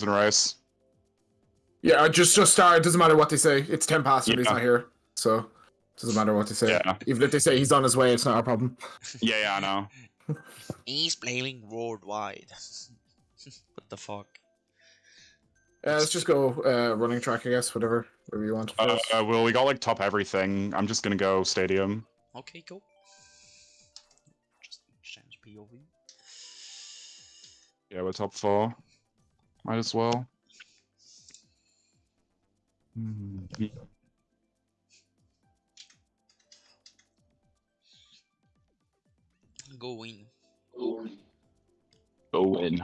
and rice. Yeah, just just start. It doesn't matter what they say. It's ten past when he's not here, so it doesn't matter what they say. Yeah. Even if they say he's on his way, it's not our problem. Yeah, yeah, I know. He's playing worldwide. what the fuck? Uh, let's just go uh, running track, I guess. Whatever, whatever you want. Uh, uh, well, we got like top everything. I'm just gonna go stadium. Okay, cool. Just change POV. Yeah, we're top four. Might as well. Hmm. Go in. Go in.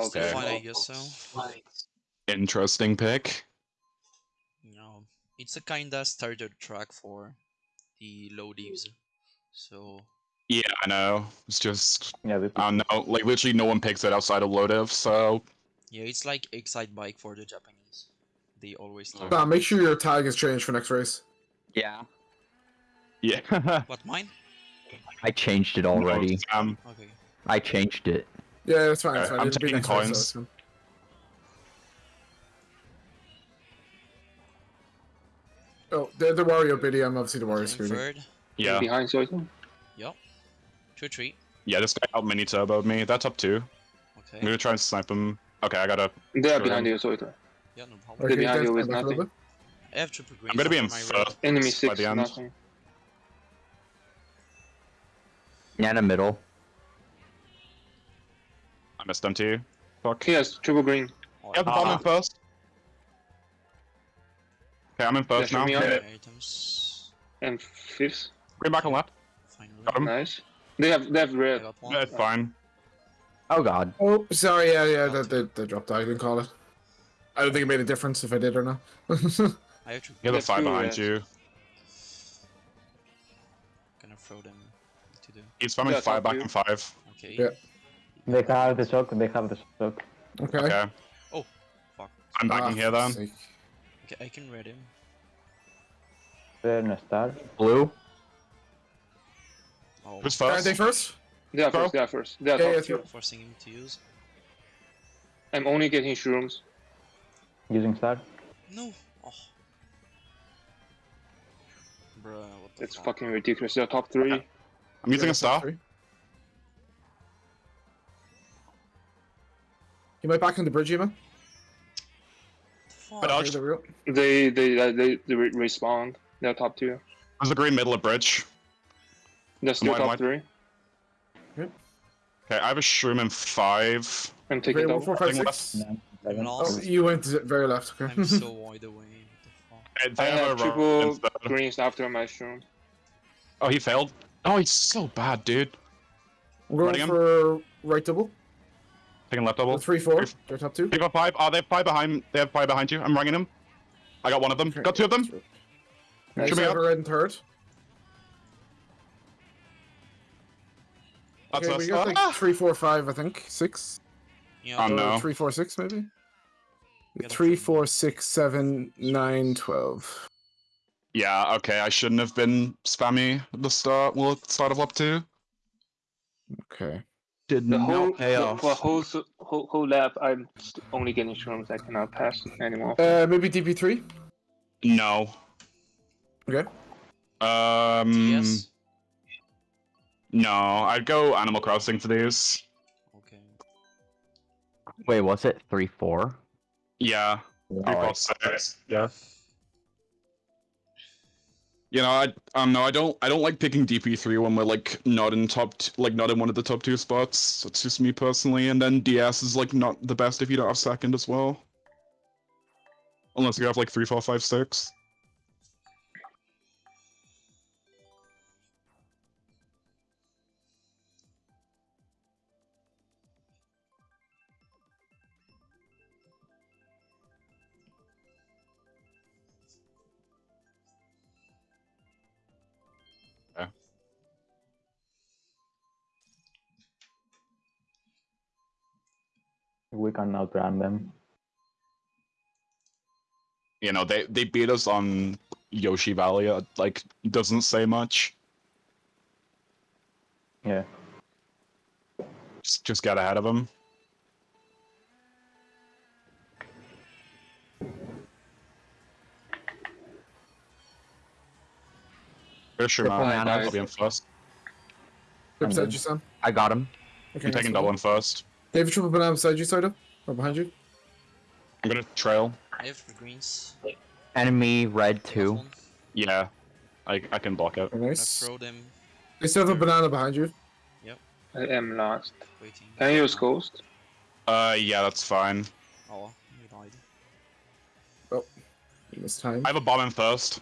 Okay. fine, I guess so. Interesting pick. No, it's a kinda starter track for the low divs. So Yeah, I know. It's just Yeah, we I don't know. Like literally, no one picks it outside of Lodev. So yeah, it's like Excitebike for the Japanese. They always start. Nah, make sure your tag is changed for next race. Yeah. yeah. What mine? I changed it already. Um, Okay. I changed it. Yeah, that's fine. That's fine. I'm It'll taking next race, so coins. it's fine. Oh, the the Wario biddy. I'm obviously the Wario Okay, scooter. third. yeah, Behind Soito. Yup. Two three. yeah. This guy out mini turboed me. That's up two. I'm Okay. gonna try and snipe him. Okay, I gotta. They are Sure. behind you, Soito. Yeah, no problem. Okay. behind you with stand back a little nothing. I have triple green. I'm gonna be in my red. first Enemy six. by the end. nothing. Yeah, in the middle. I missed them too. Fuck. He has triple green. Yeah, I'm in ah. first. Okay, I'm in first Yeah, now. me out. Okay, Items. And fifth. Green back on left. Finally. Got him. Um, nice. They have they have red. got. Yeah, it's fine. Oh god. Oh, sorry. Yeah, yeah. They, the, the drop die. I didn't call it. I don't think it made a difference if I did or not. I have triple. You have the That's five two behind reds. you. Gonna throw them to the. He's spamming Yeah, five back two. in five. Okay. Yeah. They have the shock, they have the shock. okay. Okay. Fuck. I'm backing Ah, here then. sake. Okay, I can read him. They're in a star. Blue. Oh, Who's Are first? they first? They are Go. first. They are first. They are Yeah, top yeah, two. forcing him to use. I'm only getting shrooms. Using star. No. Oh. Bruh, what the It's fuck? fucking ridiculous. They are top three. I'm using a star. three. You might back on the bridge, Ema. Fuck. But Okay, Dodge. there we. They they uh, they, they re- respawn. They're top two. There's a green middle of bridge. They're still top wide. three. Okay, I have a shroom in five. I'm taking Okay, one, double. four, five, Thing six. Nine, I'm seven. Oh, you went very left. Okay. I'm so wide away. What the fuck? They I have have a row triple instead. greens after my shroom. Oh, he failed. Oh, he's so bad, dude. We're Running going him. for right double. Taking left double. Three, four. Three- They're top two. They got five. Oh, they have five behind. They have five behind you. I'm ringing them. I got one of them. Okay, Got two of them. Nice. Should we have up? red and third. That's okay, us. we got like Ah! three, four, five. I think six. Yeah, Oh, no. Three, four, six, maybe. Gotta Three, find- four, six, seven, nine, twelve. Yeah. Okay. I shouldn't have been spammy at the start. Well, at the start of up two. Okay. Did The whole pay the, off. for whole whole whole lap, I'm only getting shrooms. I cannot pass anymore. Uh, maybe DP three. No. Okay. Um. TS. No, I'd go Animal Crossing for these. Okay. Wait, was it three four? Yeah. Three, Oh, four, six. Yeah. You know, I um no, I don't I don't like picking DP three when we're like not in top like not in one of the top two spots. That's just me personally. And then DS is like not the best if you don't have second as well. Unless you have like three, four, five, six. We can outrun them. You know, they they beat us on Yoshi Valley. uh, Like doesn't say much. Yeah. Just just get ahead of them. For Triple man. I'll be in first. Right I'm beside good. you, Sam. I got him. Okay, I'm nice taking one. double in first. David triple banana beside you, Soda. Or behind you. I'm gonna trail. I have the greens. Enemy red Last two. Yeah, I I can block it. Very I nice. throw them They still have a banana behind you. Yep. I am last. waiting. Can you use ghost? Uh, yeah, that's fine. Oh, you died. This time. I have a bomb in first.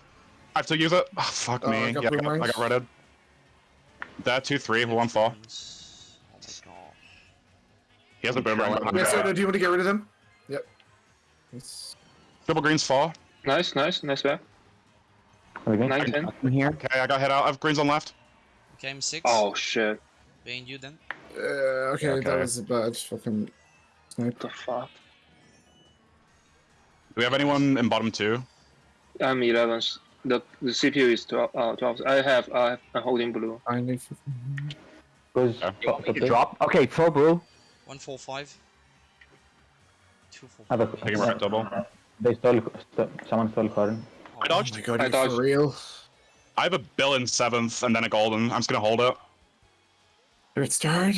I have to use it. Oh, fuck Oh, me. I got yeah, I got, I mines. got redded. That two three I for have one fall. greens. My god. He has a boomerang. Trail. Yeah, Okay. Soda, do you want to get rid of them? Yep. Nice. Triple greens fall. Nice, nice, nice back. Okay. Nine, ten. In here. Okay, I got hit out. I have greens on left. Okay, I'm six. Oh shit. Behind you then. Uh, okay, that Okay. was a bad fucking snipe. What the fuck? Do we have anyone in bottom two? I'm 11. The the CPU is 12. Uh, 12. I have I have I'm holding blue. Finally. Goes Yeah. You want me top to two. drop? Okay, throw blue. One four five. Two four Have a- five. Taking right double. They stole, st someone stole Corin. Oh, I Oh dodged. my god, I dodged. for real? I have a bill in seventh and then a golden. I'm just gonna hold it. Third start.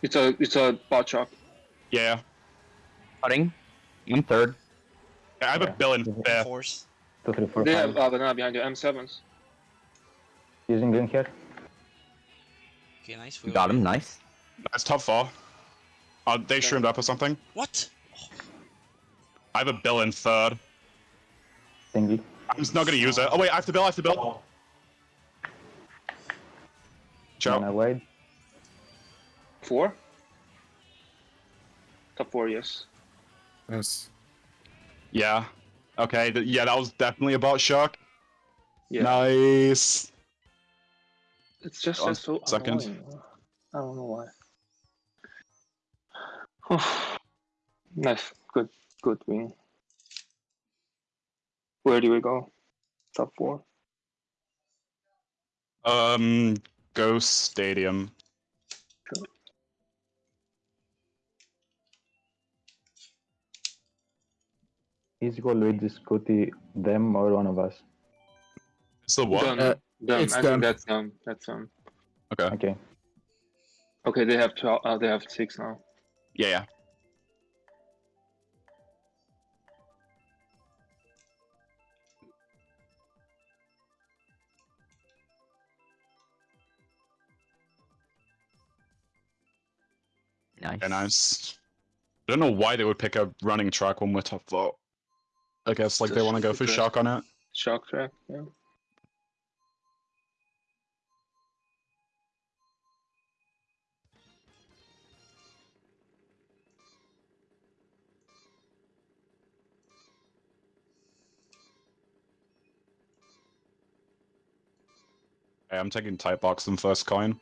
It's a it's a bot shop. Yeah. Cutting. I'm third. I have a bill in fifth. Fours. Two, three, four, They five. have uh, banana behind you. M7s. Using green here. Okay, nice. You we got him. Nice. That's top four. Uh, they shroomed up or something. What? I have a bill in third. Thingy. I'm just not gonna use it. Oh wait, I have to bill. I have to bill. Ciao. Mana wide. Four. Top four, yes. Yes. Yeah. Okay. th- yeah, that was definitely about bot shock. Yeah. Nice. It's just One that's so second. annoying. I don't know why. nice, good, good win. Where do we go? Top four. Um, Ghost Stadium. Easy call Luigi, Scooty, them or one of us. It's the what? Done. Uh, Done. it's I done. think that's um that's um. Okay. Okay. Okay, they have twelve. Uh, they have six now. Yeah, yeah. Nice. Okay, nice. I don't know why they would pick a running track when we're top four. I guess like they want to go for because- shock on it. Shock track. Yeah. Okay, I'm taking type box and first coin.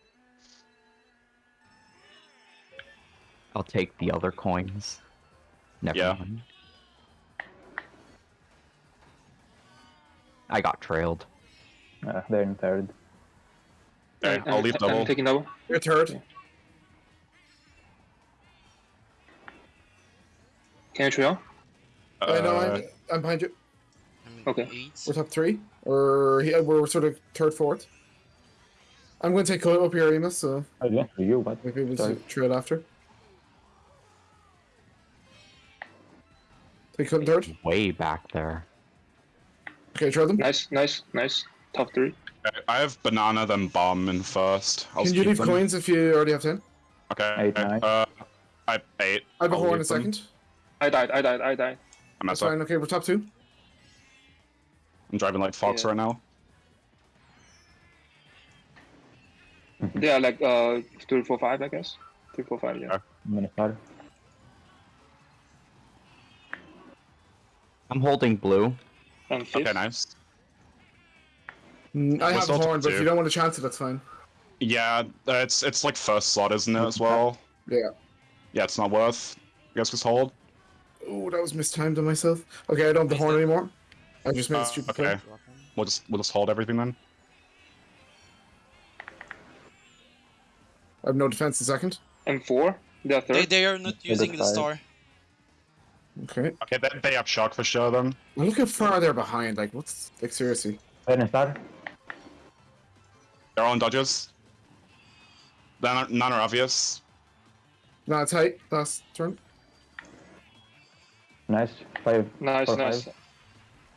I'll take the other coins. Never Yeah. mind. I got trailed. Uh, they're in third. Okay, I'm- I'll leave double. I'm taking double. You're third. Can you trail? Uh, no, Uh, I'm, I'm behind you. I'm Okay. Eight. We're top three. Or he, we're sort of third, fourth. I'm going to take Coil up here, Amos, so Oh, yeah, for you, but maybe we'll Sorry. trail after. Take Coil in third. Way back there. Okay, trail them. Nice, nice, nice. Top three. I have banana then bomb in first. I'll Can you leave them. coins if you already have 10? Okay. Eight, nine. Uh, I have eight. I have a I'll horn in a second. I died. I died. I died. I'm, That's fine. Okay, we're top two. I'm driving like Fox Yeah. right now. They are like uh three, four, five, I guess. Three, four, five. Yeah. Okay. I'm gonna start. I'm holding blue. And fifth. Okay, nice. Mm, I have a horn, but if you don't want to chance it, that's fine. Yeah, uh, it's it's like first slot, isn't it, as well? Yeah. Yeah, it's not worth. You guys just hold. Oh, that was mistimed on myself. Okay, I don't have the horn anymore. I just made Uh, a stupid okay. play. Drop. We'll just we'll just hold everything then. I have no defense in second. And four. They're They, they are not using that's the star. Okay. Okay, they, they have shock for sure then. Look how far they're behind. Like, what's like seriously? Then star. They're all in dodges. None are, none are obvious. Not tight. Last turn. Nice. Five. Nice, Four, nice. five.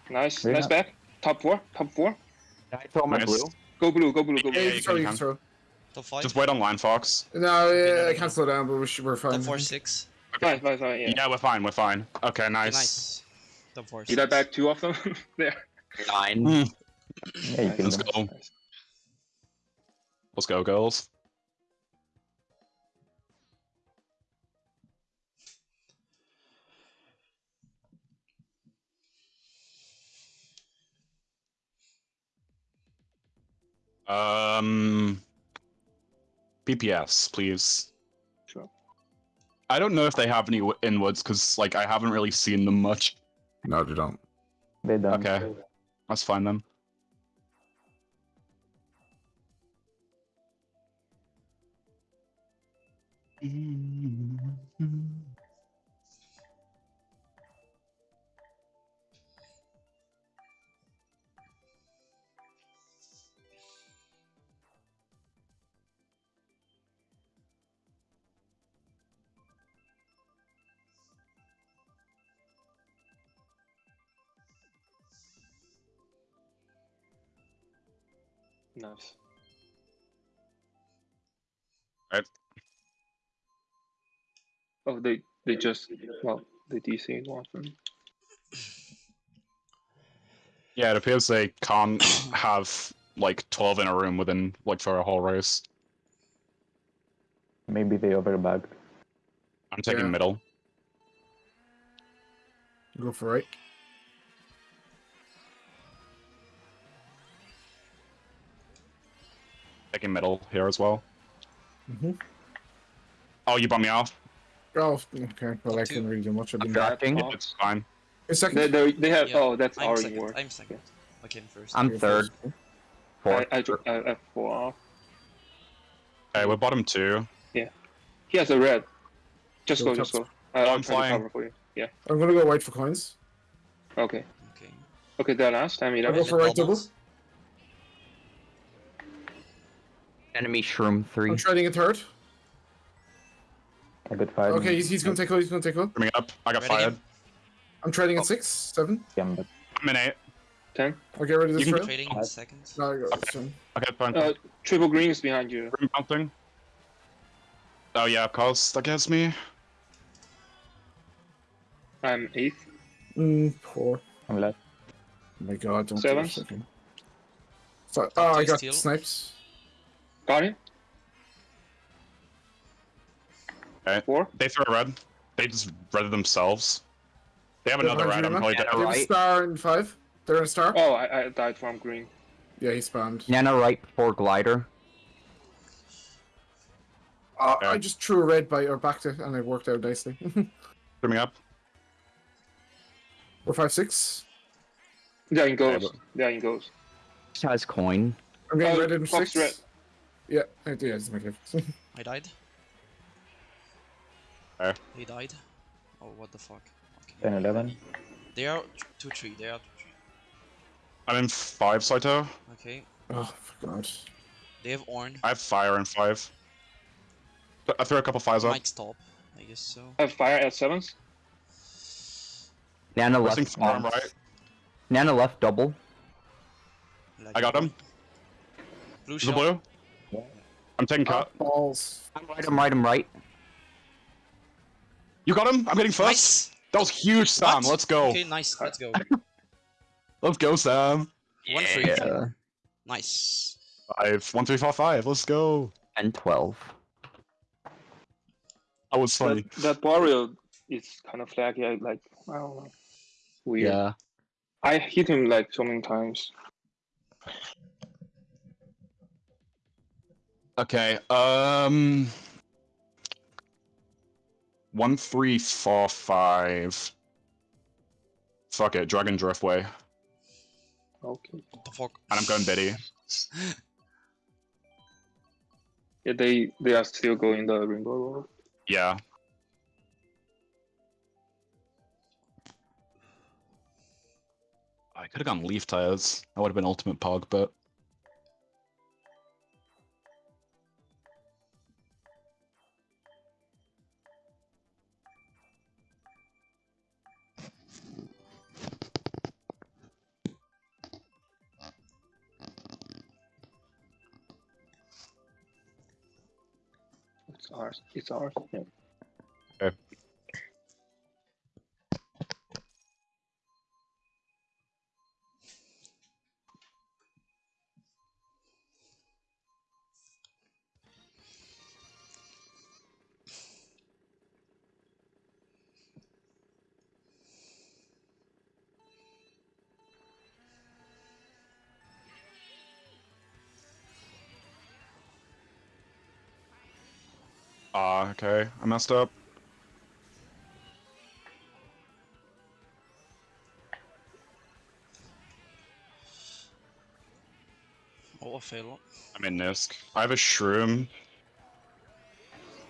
Nice, Very nice nice. back. Top four, top four. Can I throw my Nice. blue? Go blue, go blue, go Yeah, blue. you you can throw. You can throw. Top five. Just wait on line, Fox. No, no, yeah, no, I no. can't slow down, but we should, we're fine. Top four six. Fine, fine, fine, yeah. Yeah, we're fine. We're fine. Okay, Okay, nice. nice. Top four. Did I six. back two of them? there. Nine. Hmm. Yeah, you. Let's go. Nice. Let's go, girls. Um, PPS, please. Sure. I don't know if they have any w- inwards because, like, I haven't really seen them much. No, they don't. They don't. Okay. Let's find them. Mm. Nice. Right. Oh, they they just well they DC one of them. Yeah, it appears they can't have like twelve in a room within like for a whole race. Maybe they overbagged. I'm taking Yeah. middle. Go for right. Taking middle here as well. Mm-hmm. Oh, you bummed me off. Oh, okay. Well, I can couldn't really do much. I've been Back Drafting. off. It's fine. A second. They they they have Yeah, oh that's I'm already second. work. I'm second. I came first. I'm You're third. first. Fourth. I I, dro- I, I have four off. Okay, we're bottom two. Yeah. He has a red. Just Go go, just go. I, I'll I'm try to flying. cover for you. Yeah. I'm gonna go white for coins. Okay. Okay. Okay, that last time you I'll go for right double. Enemy shroom three. I'm trading a third. I got five. Okay, he's, he's gonna take hold. He's gonna take hold. Coming up. I got Ready? fired. I'm trading at six, seven. Gambit. I'm in eight. Ten. I'll get rid of You can. Trading in seconds. No, I got this one. Okay, fine. Uh, triple green is behind you. Room bouncing. Oh yeah, of course. That gets me. I'm eighth. Mm, four. I'm left. Oh my god, don't Seven. do this again. So, oh, I got steal. sniped. Got it. Okay. Four. They throw a red. They just red themselves. They have another red. I'm probably dead. They have a star in five. They're in a star. Oh, I, I died from green. Yeah, he spammed. Nano right for glider. Uh, Yeah. I just threw a red by or back to, and it worked out nicely. Coming up. Four, five, six. There he goes. but- There he goes. Just has coin. I'm getting Uh, red in six. red. Yeah, I do. Yeah, it's my gift. I died. Okay. He died. Oh, what the fuck. Okay. 10, 11. They are t- two three. They are two three. I'm in five, Saito. Okay. oh, for God. They have Orn. I have fire in five. I threw a couple fires up. Might stop. I guess so. I have fire at sevens. Nano Pressing left. farm um, right. Nano left double. I got him. Blue The blue. I'm taking Oh, cut. balls. I'm right. I'm right. I'm right. You got him. I'm getting first. Nice. That was huge, Sam. What? Let's go. Okay, nice. Let's go. Let's go, Sam. One for each. Yeah. Nice. Five. One, three, four, five. Let's go. And twelve. That was funny. That, that Boreal is kind of laggy. I like. I don't know. Weird. Yeah. I hit him like so many times. Okay. Um. one, three, four, five. Fuck it, Dragon Driftway. Okay. What the fuck? And I'm going Betty. Yeah, they they are still going the Rainbow Road. Yeah. I could have gone leaf tires. That would have been ultimate pog, but ours. Yeah. Okay. I messed up. Oh, I fail. I'm in Nisk. I have a shroom.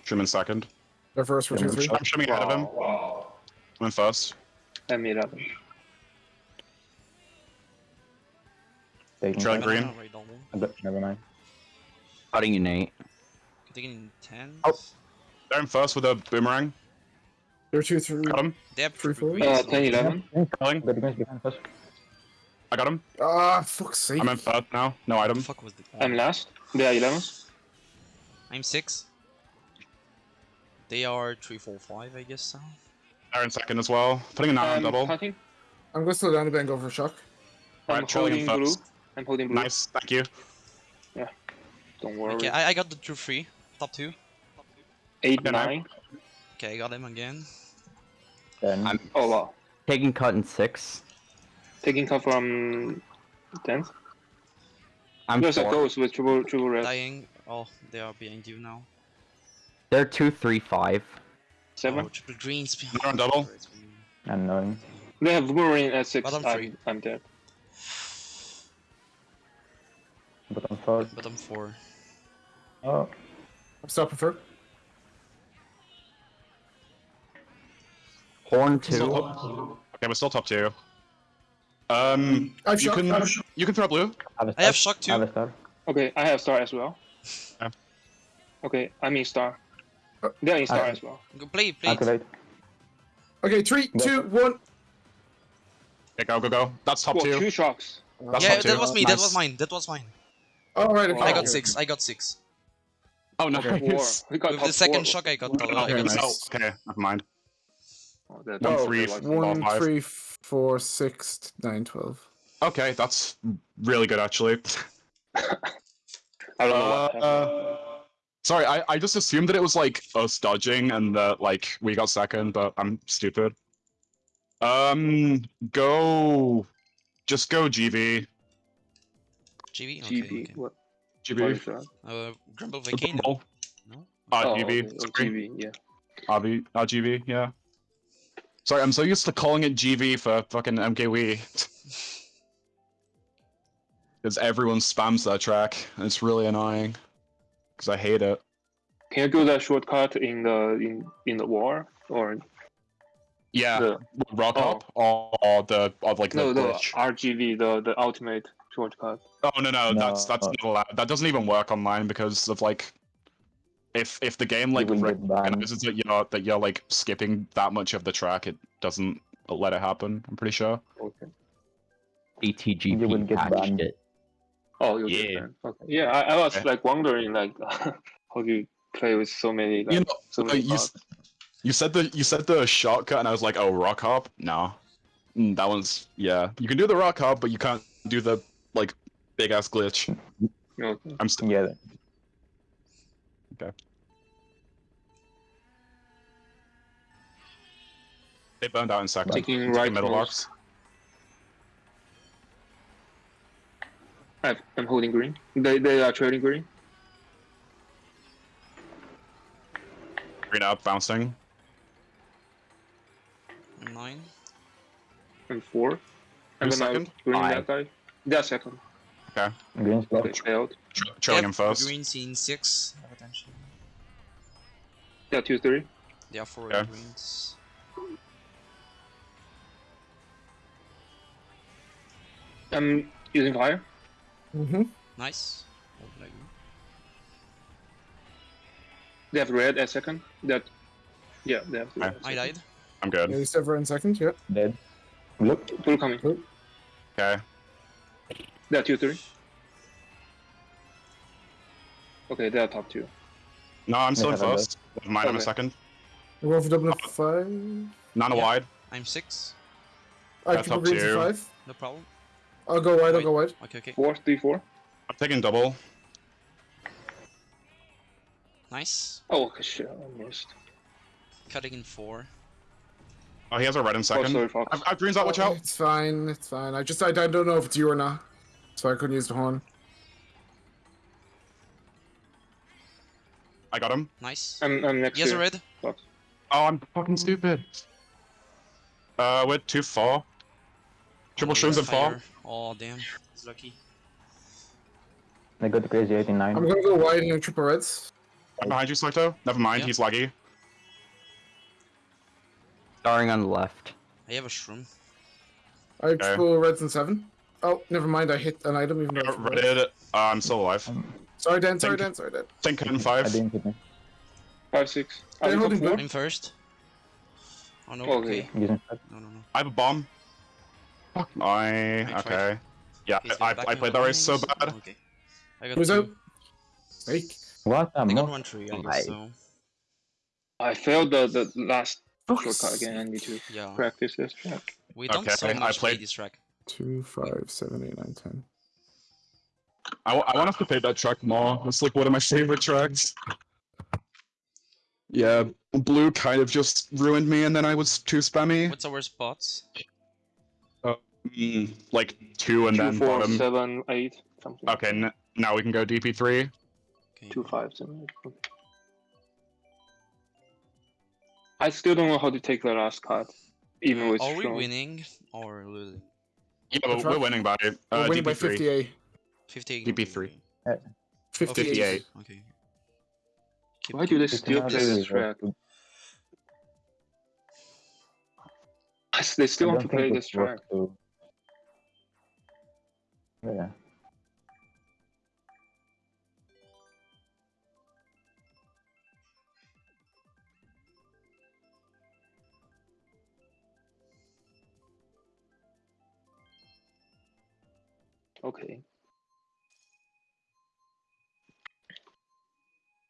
Shroom in second. They're first for two, three. I'm shrooming ahead of him. Wow. I'm in first. M11. Taking Trying time. green. Banana right on one. But Never mind. Cutting you, Nate. Taking in 10. Oh. They're in first with a boomerang. They're two, three. Got him. They have three four. Uh, greens, 10 though. 11. Calling. The defense behind us. I got him. Ah, fuck's sake. I'm in first now. No item. fuck was the. I'm last. They are 11s. I'm 6. They are 3, 4, 5, I guess. So. They're in second as well. Putting a nine on double. cutting. I'm going to slow down a bit and go for a shock. I'm Alright, trailing in holding blue. I'm holding blue. Nice. Thank you. Yeah. Don't worry. Okay, I, I got the 2 3. Top 2. 8, Okay, 9. Okay, I got him again. Then I'm Oh wow. taking cut in six. Taking cut from 10th. I'm There's a ghost with triple, triple red. Dying. Oh, they are behind you now. They're two, three, five. 7. Oh, triple greens behind. They're on double. unknowing. They have boomerang at 6. Bottom I'm, three. I'm dead. Bottom four. Bottom 4. Oh, I'm stopping for. Horn Still two. top- Okay, we're still top two. Um, I've you shot. can I've you can throw blue. have a I have star. shock I have too. a star. Okay, I have star as well. Yeah. Okay, I'm in star. Uh, They're in star I- as well. Go play, play. Activate. Okay, three, Go. two, one. Okay, go go go. That's top Whoa, two. two shocks. That's Yeah, top that two. was me. That was mine. That was mine. All right, okay. I Oh, got 6. I got 6. Oh no. Okay, four. We got With the second four. shock, I got. Uh, I Okay, got nice. oh, okay, never mind. Oh, that- One, that three, was- four. One, five. three, four, six, nine, twelve. Okay, that's really good actually. I don't know what Uh, happened. uh, sorry, I, I just assumed that it was like us dodging and that like we got second, but I'm stupid. Um, go, just go GV. GB? Okay, GB. okay. What, what GV. is? Uh, Grumble The Volcano. bubble. No? Uh, oh, GV. okay, oh, Sorry. GB, yeah. RV, uh, yeah. Sorry, I'm so used to calling it GV for fucking MKW. Because everyone spams that track, and it's really annoying. Because I hate it. Can you do that shortcut in the in in the war or Yeah, the rock oh. up or, or the or like no the the. RGV the the ultimate shortcut? Oh no, no, that's that's No. not allowed. That doesn't even work online because of like, if if the game like will get banned. recognizes that you're that you're like skipping that much of the track, it doesn't let it happen. I'm pretty sure. Okay. BTGP You will get patched banned. it. Oh, you Yeah. yeah. Okay. Yeah, I, I was Okay. like wondering like how do you play with so many like You know, so uh, many you, you said the you said the shortcut, and I was like, oh, rock hop. No, Mm, that one's yeah. You can do the rock hop, but you can't do the like big ass glitch. Okay. I'm st- Yeah. They burned out in second. Taking Taking right middle most. box. I have, I'm holding green. They they are trading green. Green up, bouncing. nine. and four. And Who's then second? I'll green I. that guy. They're second. Green's Okay, left. failed. Tra- trailing him first. Greens in six. Have attention. Yeah, two, three. There are four Okay. greens. I'm using fire. Mm-hmm. Nice. Hold like that. They have red at second. That. Yeah, they have. Okay. red at I died. I'm good. Yeah, Sever in second. Yeah. Dead. Look. Blue coming. Okay. They're two, three. Okay, they are top two. No, I'm still in first. Mine in a Okay. second. We're going for double of five. None Yeah. wide. I'm six. I That's keep up greens to to you. five. No problem. I'll go wide. I'll go wide. Okay, okay. Four, three, four. I'm taking double. Nice. Oh, okay, shit, I missed. Cutting in four. Oh, he has a red in Oh, second. sorry, Fox. I've, I've greens out, watch Oh, out. It's fine. It's fine. I just I, I don't know if it's you or not, so I couldn't use the horn. I got him. Nice. I'm, I'm next He has a red. Fox. Oh, I'm fucking stupid. Uh, we're 2 4. Triple Oh, shrooms and 4. fire. Oh, damn. He's lucky. I got the crazy 89. I'm gonna go wide and triple reds. I'm behind you, Saito. Never mind, Yeah. he's laggy. Starring on the left. I have a shroom. I have triple reds and seven. Oh, never mind. I hit an item even though. Uh, it's red. Uh, I'm still alive. Sorry, Dan. Sorry, Dan. Sorry, Dan. Think in I 5. didn't hit me. Five, six. They're Are you holding top four? blue. I'm first. Oh no. Okay. Okay. No, no, no. I have a bomb. Fuck. I. tried. Okay. Yeah, He's I, going I played the that race so bad. Okay. I got Who's two. out? Snake. What a I got mock. one tree, I guess, so. I failed the, the last shortcut again. I need to Yeah. practice this track. We don't Okay, so I much play played- this track. Two, five, seven, eight, nine, ten. I, I want us to play that track more. It's like one of my favorite tracks. Yeah, blue kind of just ruined me, and then I was too spammy. What's our spots? Mm, like two and Two, then four, bottom. seven, eight, something. Okay, n- now we can go DP3. Okay. Two, five, seven, eight. Okay. I still don't know how to take the last cut, even with Are we winning or losing? Yeah, but we're winning by uh, We're winning DP3. 58. 58. DP3. Oh, 58. 58. Okay. Keep- Why do they still play this track? They still want to play this track. To... Yeah. Okay.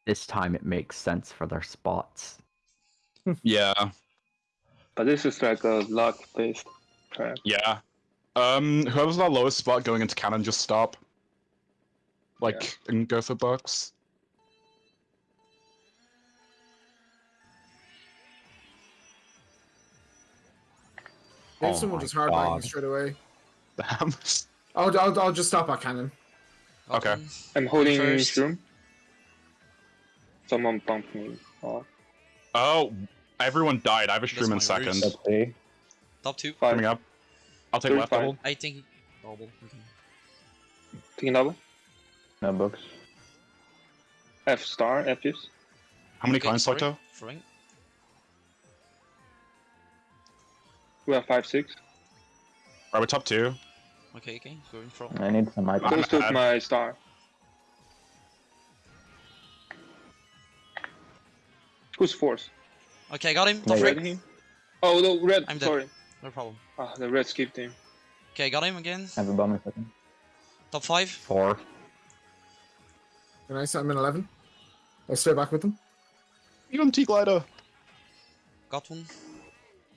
This time it makes sense for their spots. Yeah, But this is like a luck-based track. yeah. Um, whoever's our lowest spot going into cannon, just stop. Like, and go for bucks. Maybe Oh someone my just hardline God. straight away. Damn. I'll, I'll, I'll just stop at cannon. Okay. I'm holding First. shroom. Someone bumped me. Oh, Oh, everyone died. I have a That's shroom in second. roots. Top two. five. Coming up. I'll take Three, left double. I think double. Okay. Taking double. No books. F star, F fifth. How many Okay, coins, sorry. Saito? We have five, six. Are we top two? Okay, okay. Going from. I need some items. Who took bad. my star? Who's fourth? Okay, I got him. Yeah, Top yeah. Red him? Oh, no, red. I'm dead. Sorry. No problem. Ah, the red skipped him. Okay, got him again. I have a bomb in second. Top five. Four. Nice. I'm in 11. I'll stay back with them. Even T glider. Got one.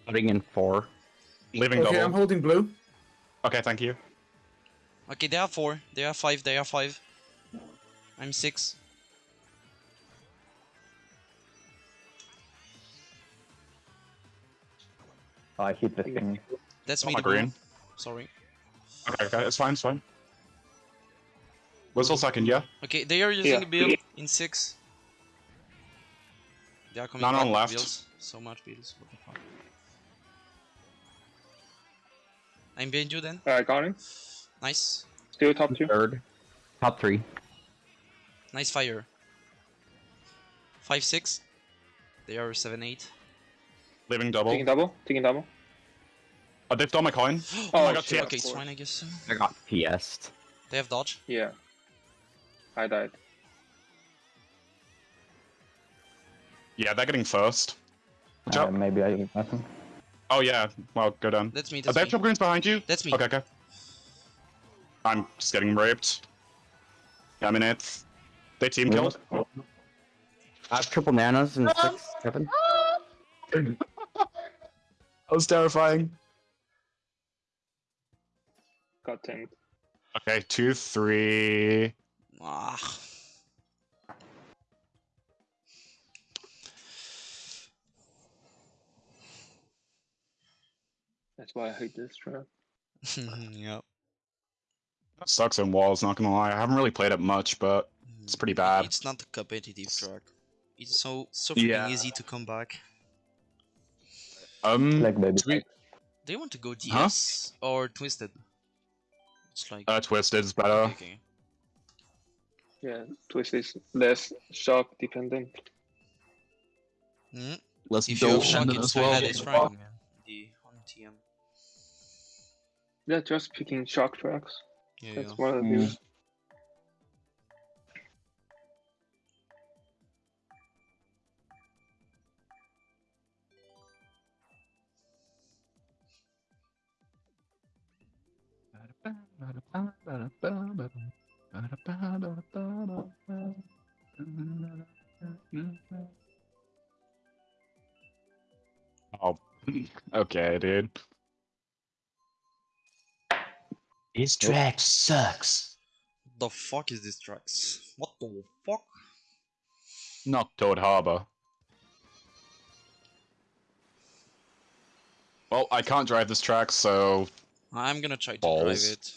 Putting in four. Leaving Okay, I'm holding blue. Okay, thank you. Okay, they are four. They are five. They are five. I'm six. I hit the thing. That's Oh, me. my the blue. green. Sorry. Okay, okay, it's fine, it's fine. Whistle second, yeah? Okay, they are using Yeah. build in six. They are coming None back on with left. builds. So much builds. What the fuck? I'm behind you then. I got him. Nice. Still top two. Third. Top three. Nice fire. Five six. They are seven eight. Leaving double. Taking double. Taking double. Oh, they've done my coin. Oh, my god, shit, yeah. okay, it's fine, I guess. I got PS'd. They have dodge. Yeah. I died. Yeah, they're getting first. Watch Uh, out. maybe I nothing. Oh yeah, well, go down. That's me. Are That's there me. top greens behind you? That's me. Okay, okay. I'm just getting raped. Yeah, I'm in it. They team killed. I have triple nanas and six, seven. That was terrifying. Got ten. Okay, two, three. Ah. That's why I hate this trap. yep. That sucks in walls, not gonna lie. I haven't really played it much, but it's pretty bad. It's not a competitive track. It's so so freaking Yeah. easy to come back. Um, Like baby. Sweet. Do you want to go DS or Twisted? It's like uh, Twisted is better. okay, okay. Yeah, twist is less shock dependent. Hmm? Let's If you have shock, it's ahead is Frank, man. The on TM. Yeah, just picking shock tracks. Yeah, That's yeah. one of the Mm. Okay, dude. This track sucks. The fuck is this track? What the fuck? Not Toad Harbor. Well, I can't drive this track, so I'm gonna try to Balls. drive it.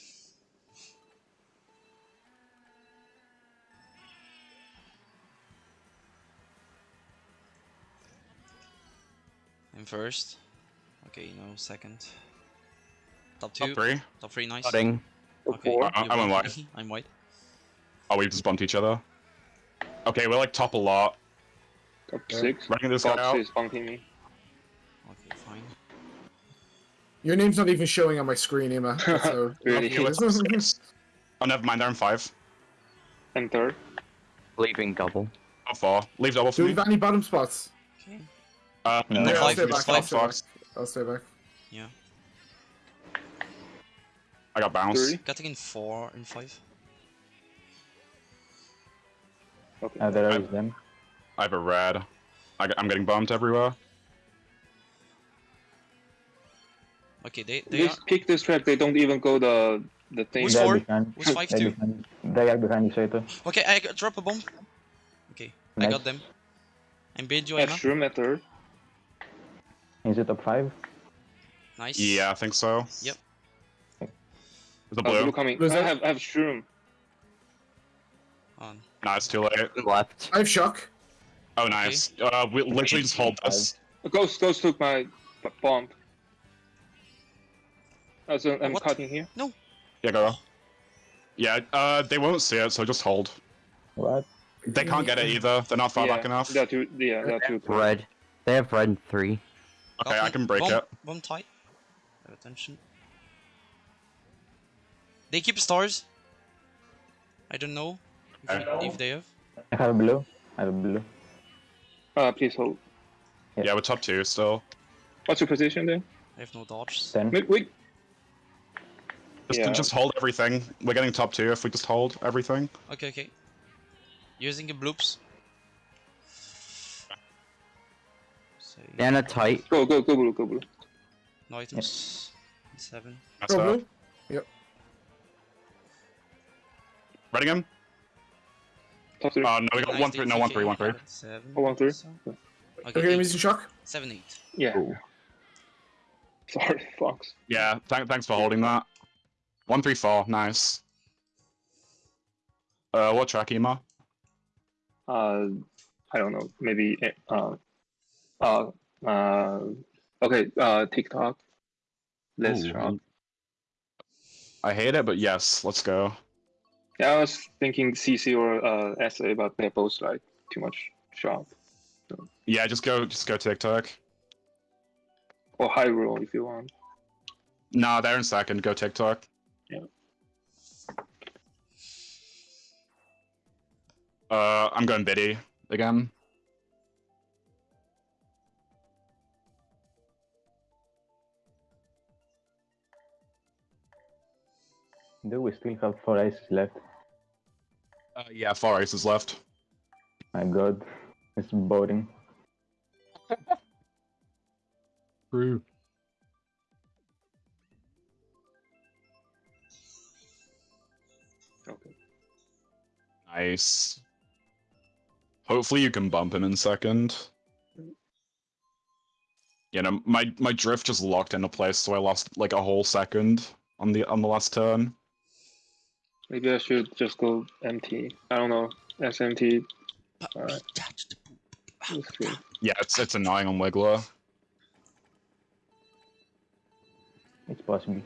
I'm first. Okay, no, second. Top two. top three. Top three, nice. Putting. Okay, I I'm in white. I'm white. Oh, we just bumped each other. Okay, we're like top a lot. Top Yeah. six. Running this guy Box out. is bunking me. Okay, fine. Your name's not even showing on my screen, Emma. So Really? Okay, let's- six. Oh, never mind. They're in five. And third. Leaving double. Top four. Leave double for do we have any bottom spots? Okay. Uh, No. no, Yeah, I'll five, stay five I'll stay back. Yeah. I'll stay. I got bounced. Three. Getting in four and five. Okay. Uh, there is them. I have a red. I, am getting bumped everywhere. Okay, they they are. Just pick this track. They don't even go the the thing. Who's They're four? behind. Who's five they're two? behind- They are behind you, Sato. Okay, I drop a bomb. Okay, I got them. I'm behind you, Have Emma. shroom at third. Is it top five? Nice. Yeah, I think so. Yep. The blue. blue coming. Blue's I have I have shroom. On. Nah, it's too late. Left. I have shock. Oh, nice. Uh, we literally just hold this. Ghost Ghost took my bomb. Uh, so I'm What? cutting here. No. Yeah, go. Yeah, uh, they won't see it, so just hold. What? They can't get it either. They're not far yeah, back enough. They're too, yeah, they're too. Red. They have red in three. Okay, I can break bomb, it. Bomb tight. Have attention. They keep stars. I don't know if, Okay. if they have. I have a blue. I have a blue. Uh, please hold. Yeah, we're top two still. What's your position then? I have no dodge. Ten. Wait, wait. Just, Yeah. just hold everything. We're getting top two if we just hold everything. Okay, okay. Using the bloops. Say Nana tight. Go, go, go blue, go blue. no items. Seven. That's Go blue. Ready him? Top three. Uh, no, we got Nice, one three. No, one three, one three. Seven. Oh, one, three. so- Okay, Okay, I'm eight. using shock. Seven, eight. yeah. Sorry, Fox. Yeah, th thanks for holding that. One three four, nice. Uh, what track, Ema? Uh, I don't know. Maybe. Uh, uh, uh. Okay. Uh, Tick-Tock. Let's Ooh, shop. I hate it, but yes, let's go. Yeah, I was thinking CC or uh, SA, but they're both like too much sharp. Yeah, just go, just go Tick-Tock. Or Hyrule if you want. Nah, they're in second. Go Tick-Tock. Yeah. Uh, I'm going Biddy again. Do we still have four aces left? Uh, yeah, four aces left. My god, it's boring. True. Okay. Nice. Hopefully you can bump him in second. You know, my my drift just locked into place, so I lost like a whole second on the on the last turn. Maybe I should just go MT. I don't know. SMT. But Alright. we touched the poop. Let's see. Yeah, it's it's annoying on Wiggler. It's possible.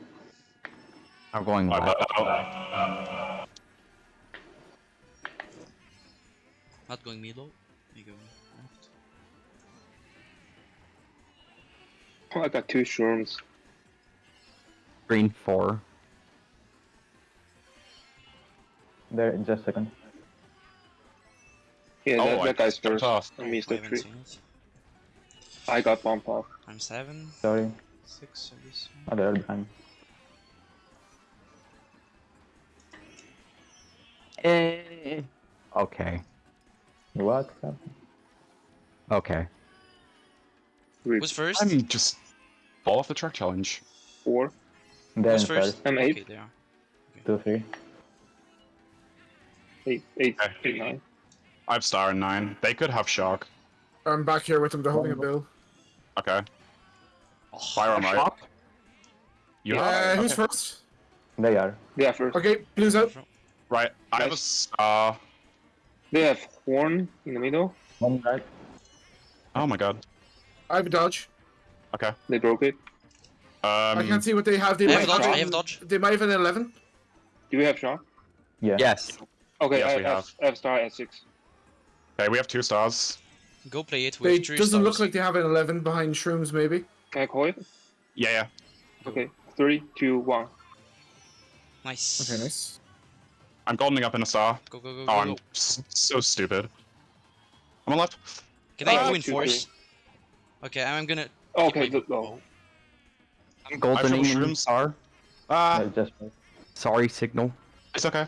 I'm going My left. bad. Not going middle. You going left. Oh, I got two shrooms. Green four. There, in just a second. Yeah, Oh, that, I that guy's first. off. I missed the tree. I got bump off. I'm seven, Sorry, six, I guess. oh, they're behind. Eh. Okay. What happened? Okay. Three, Who's first? I'm just fall off the track challenge. four. They're Who's first? first. I'm Okay, eight. they are. Two, three. Eight, eight, Okay. eight, nine. I have star and nine. They could have shock. I'm back here with them. They're holding a bill. Okay. Fire on right. Shock? You Uh, have who's okay. first? They are. Yeah, first. Okay, blue's out. right. I have a star. They have horn in the middle. One right. Oh my god. I have a dodge. Okay. They broke it. I Um. can't see what they have. They I might have dodge, have I have an- dodge. They might have an 11. Do we have shock? Yeah. Yes. Okay, Yes, I, we have. have. I have star at six. Okay, we have two stars. Go play it They with three doesn't look like they have an 11 behind shrooms. Maybe. Can I call it? Yeah, yeah. Okay. Three, two, one. Nice. Okay, nice. I'm goldening up in a star. Go, go, go, Oh, go, I'm go. so stupid. I'm on left. Can I Uh, go in two, force? Okay, I'm gonna. Okay, my- the, oh. I'm goldening feel in shrooms. star. Ah, They're just Sorry, signal. it's okay.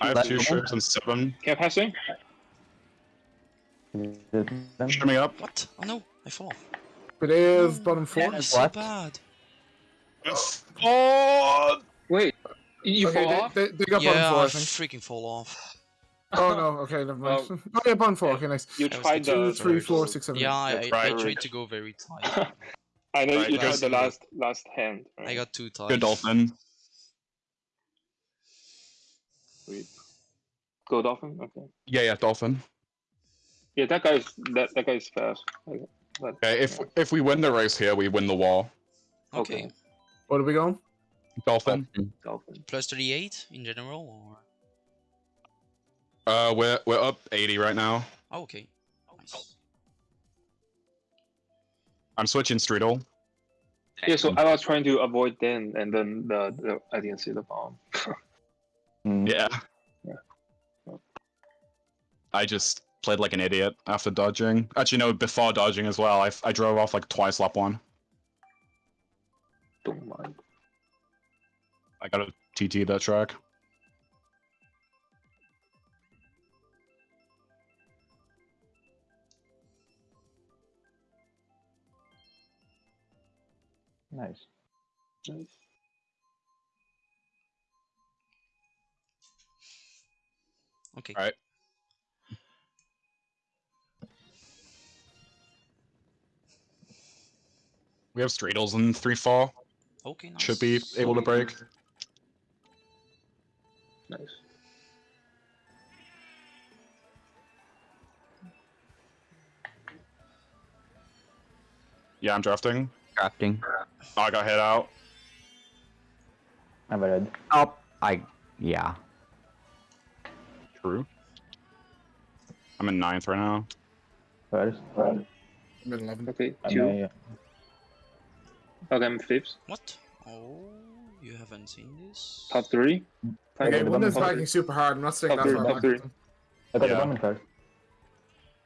I have two shirts and seven. Can I pass in? Is it them? Shrimming up. What? Oh no, I fall. But they have bottom four. That is so What? bad. Oh! Wait. You okay, fall they, off? They, they got yeah, bottom four, I I think. freaking fall off. Oh no, okay, never mind. Well, oh yeah, bottom four. Okay, nice. You That was tried the Two, the. three, third. four, six, seven. Yeah, I, That's I, I tried to go very tight. I know Right, you tried the last last hand. I got two tight. Good dolphin. Sweet. Go dolphin. Okay. Yeah, yeah, dolphin. Yeah, that guy's that that guy's fast. Okay. But, Okay, if if we win the race here, we win the wall. Okay. Okay. What are we going? Dolphin. dolphin. Plus 38 in general, or? Uh, we're we're up 80 right now. Oh, okay. Nice. I'm switching Strudel. Yeah, so I was trying to avoid then, and then the, the I didn't see the bomb. Mm, Yeah. Yeah. I just played like an idiot after dodging. Actually, no, before dodging as well. I, I drove off like twice lap one. Don't mind. I got a TT that track. Nice. Nice. Okay. Alright. We have Stradles in 3 4. Okay, nice. Should be able to break. Nice. Yeah, I'm drafting. Drafting. I got hit out. I'm a red. Oh, I yeah. True. I'm in ninth right now. First. I'm in 11. Okay, And two. I, uh, Okay, I'm fifth. What? Oh, you haven't seen this? Top three. Okay, the one is bottom- lagging super hard. I'm not staying Top that three, top back. three. I got Yeah. the bomb in first.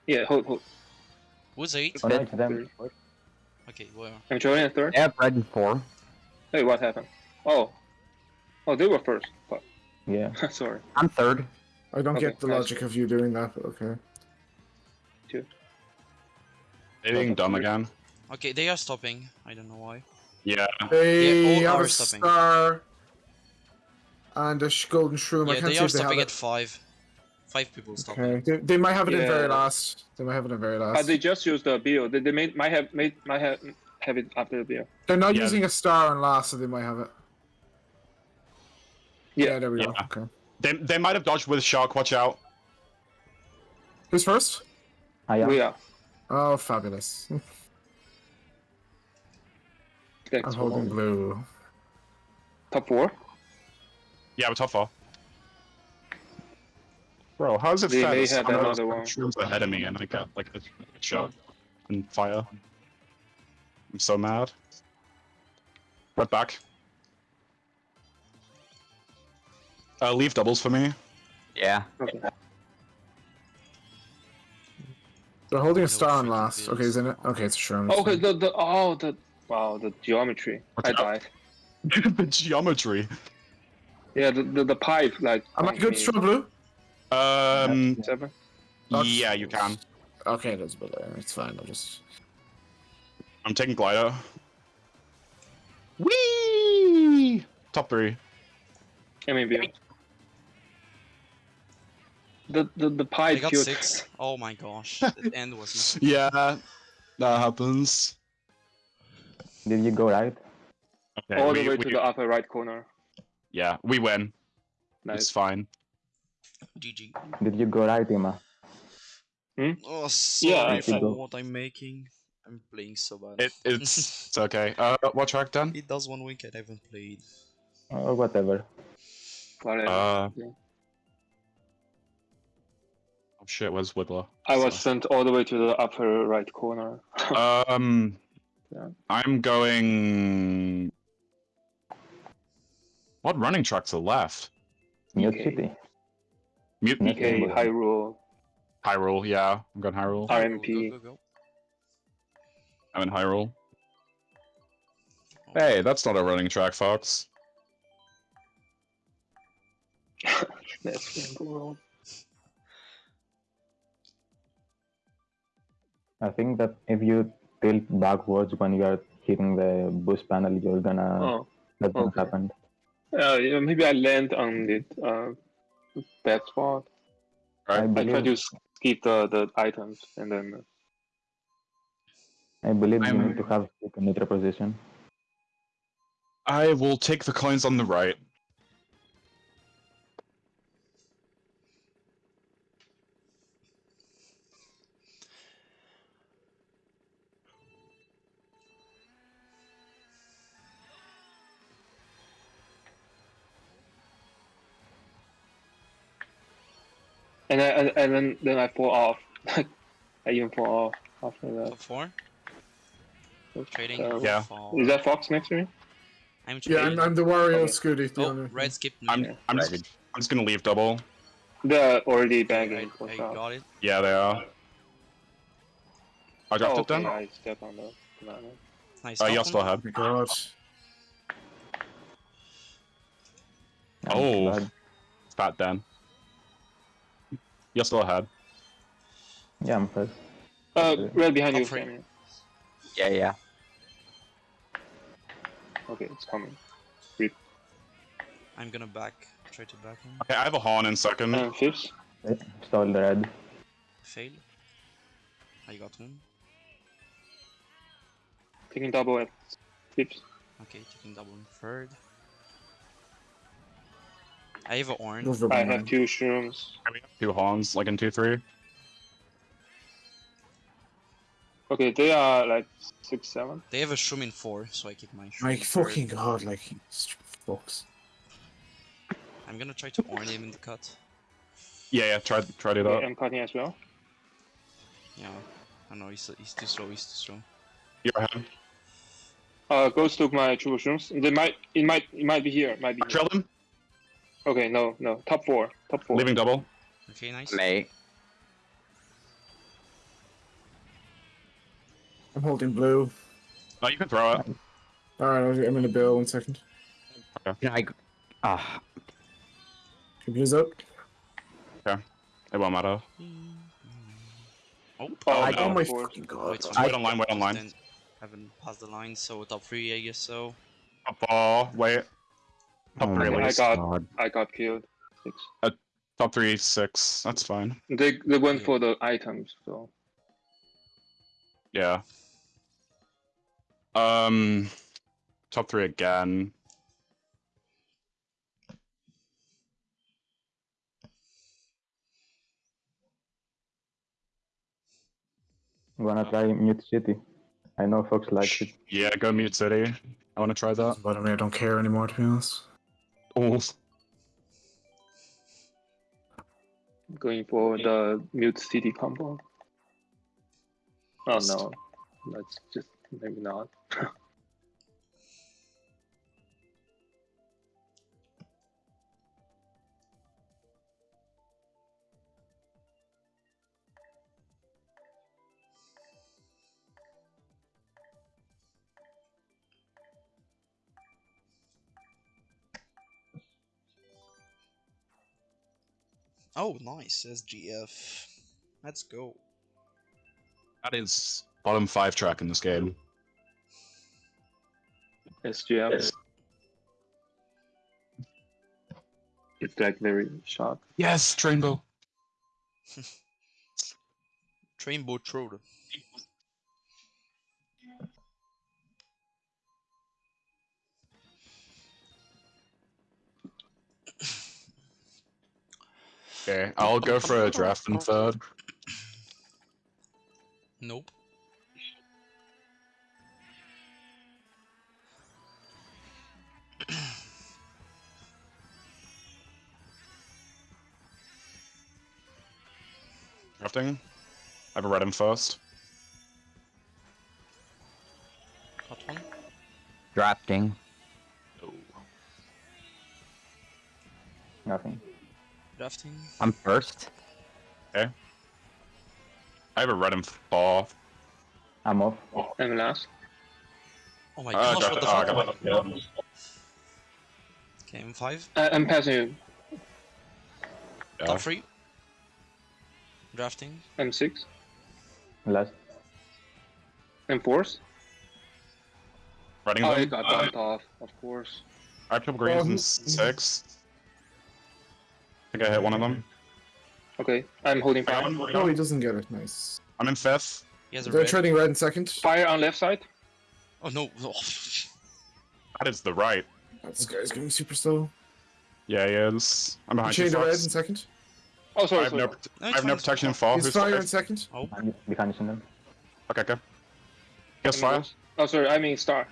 Yeah, hold, hold. Who's eight? Oh no, Top it's them. three. Okay, well, I'm joining third. Yeah, red and four. Hey, what happened? Oh. Oh, they were first. Fuck. Yeah. Sorry. I'm third. I don't Okay, get the logic of you doing that, but okay. They being dumb again. okay, they are stopping. I don't know why. Yeah. They all have are a stopping. star and a golden shroom. I yeah, can't they see are if they stopping have at it. five. Five people stopping. Okay, they, they might have it in very last. They might have it in very last. Uh, they just used the bill. They, they made, might have made might have have it after the bill. They're not Yeah. using a star on last, so they might have it. Yeah. there we go. Okay. They, they might have dodged with shark. Watch out. Who's first? Ah, I am. We are. Oh, fabulous. Thanks I'm for holding holding. blue. Top four. Yeah, we're top four. Bro, how is it They fair may that have someone another one. shrooms ahead of me and I get like a shot and fire? I'm so mad. Red back. Uh, leave doubles for me. Yeah. Okay. They're holding a star on freaking last. Okay, isn't it? Okay, it's a shroom. Oh, okay. The the oh the wow the geometry. Watch I out. died. the geometry. Yeah, the the, the pipe like. Am I good me. stroke blue? Um, Seven. yeah, you can. Okay, that's better. It's fine. I'll just. I'm taking glider. Whee! Top three. I mean bill. The the the I pipe got killed- six. Oh my gosh, the end was. Yeah, that happens. Did you go right? Okay, all we- the way we- to the upper right corner. Yeah, we win. Nice. It's fine. GG. Did you go right, Ima? Oh, sorry Yeah, for I- what I'm making. I'm playing so bad. It, it's it's okay. Uh, what track then? it does one week I haven't played. Or whatever. Whatever. Uh, Yeah. Oh shit, where's Wibbler? I was so- sent all the way to the upper right corner. Um, Yeah. I'm going. What running tracks are left? Mute Okay. City. Mute Okay. Okay, Rainbow. Hyrule. Hyrule, yeah, I'm going Hyrule. RMP. Go, go, go. I'm in Hyrule. Hey, that's not a running track, Fox. That's Rainbow I think that if you tilt backwards when you are hitting the boost panel, you're gonna Oh, that's gonna okay. happen. uh, yeah, maybe I land on the uh, bad spot. I Right. I try to skip the, the items and then. I believe you I'm- need to have a neutral position. I will take the coins on the right. And I, and, and then then I fall off. I even fall off after that. Top four. Trading. Uh, Yeah. fall. Is that Fox next to me? I'm Yeah. I'm, I'm the Wario Okay. Scooty. Oh, only- red skip me. I'm I'm just I'm just gonna leave double. They're already I, banging I got it. Yeah, they are. I dropped Oh, it then. okay, I step on the banana. Nice. Uh, you're one. still ahead. Oh my god. I'm Oh. glad. Fat Dan. You're still ahead. Yeah, I'm first. Uh, right behind you, three. Yeah, yeah. Okay, it's coming. I'm gonna back. Try to back him. Okay, I have a horn in second. And fifth. Stole the red. Fail. I got one. Taking double at fifth. Okay, taking double in third. I have an orange. Over I have two shrooms. We have Two horns, like in two three. Okay, they are like six, seven. They have a shroom in four, so I keep my shroom. My in third. fucking god, like, he's fucks. I'm gonna try to orn him in the cut. Yeah, yeah. Try try to do Okay. I'm cutting as well. Yeah. I know he's he's too slow. He's too slow. You're ahead. Uh, Ghost took my triple shrooms. They might, it might, it might be here. It might be. Here. Trail them. Okay, no, no. Top four. Top four. Leaving double. Okay, nice. May. I'm holding blue. Oh, you can throw it. Alright, I'm in a bill, one second. Can I? Ah, Can blue's up? It won't matter. Oh, Oh, I- no, Oh my of course. fucking god. Wait, Wait online. Wait online. Then haven't passed the line, so top three, I guess so. Top ball. Wait. Top oh three. my I got- God. I got killed. Six. Top three six. That's fine. They they went for the items, so Yeah. Um. Top three again. Wanna try Mute City? I know folks like it. Yeah, go mute city. I want to try that. But I mean, I don't care anymore, to be honest. Oh, going for the mute city combo. Oh no, that's just maybe not. Oh, nice SGF. Let's go. that is bottom five track in this game. SGF. It's like very sharp. Yes, Trainbow. Trainbow Troll. Okay, I'll go for a draft in third. Nope. Drafting. I have a red in first. Got one. Drafting. Oh. Nothing. Drafting. I'm first. Okay. I have a red in fourth. I'm off. And last. Oh my Uh, gosh, what the draft- oh, I fuck? got it. M5. I, I'm passing you. Yeah. Top three. Drafting. M6. Last. M4s. Running Oh, them. it got bumped off, of course. I have triple greens Um, in six. I think I hit one of them. Okay, I'm holding fire. No, oh, he doesn't get it. Nice. I'm in fifth. He has a They're red. trading red in second. Fire on left side. Oh no. Oh. That is the right. This guy's getting super slow. Yeah, he is. I'm behind you, Chain to red in second. Oh, I sorry, have sorry. no, No, I have no protection in fine. fall. He's Who's fire in five? second. Oh. I'm behind them. Okay, okay. Guess Any fire. Oh, sorry, I mean star.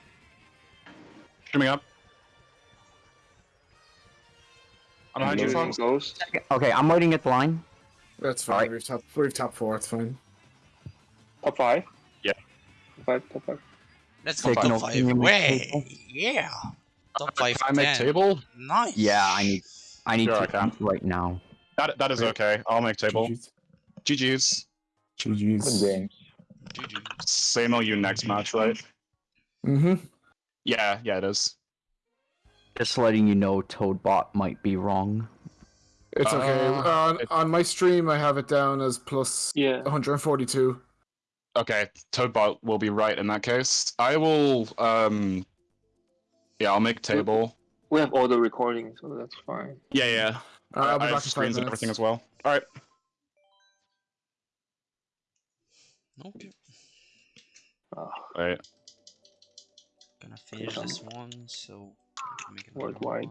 Coming up. I'm behind you, Using ghost. Okay, I'm waiting at the line. That's fine. Alright. We've top. We've top four. It's fine. Top five. Yeah. Top five. Top five. Let's go Signal, top five. Way. Yeah. Top five. I make table. Nice. Yeah, I need. I need Sure, to can. right now. That that is okay. I'll make table. GG's. GG's. Good GG's. game. GG. Same you next match, right? Mm-hmm. Yeah, yeah, it is. Just letting you know, Toadbot might be wrong. It's okay. Uh, on, it- on my stream, I have it down as plus Yeah. 142. Okay, Toadbot will be right in that case. I will. Um. Yeah, I'll make table. We have all the recordings, so that's fine. Yeah, yeah. Uh, I'll be I have back in five screens and everything as well. All right. Okay. Ah, Wait. Gonna finish this one, so we can make another Worldwide.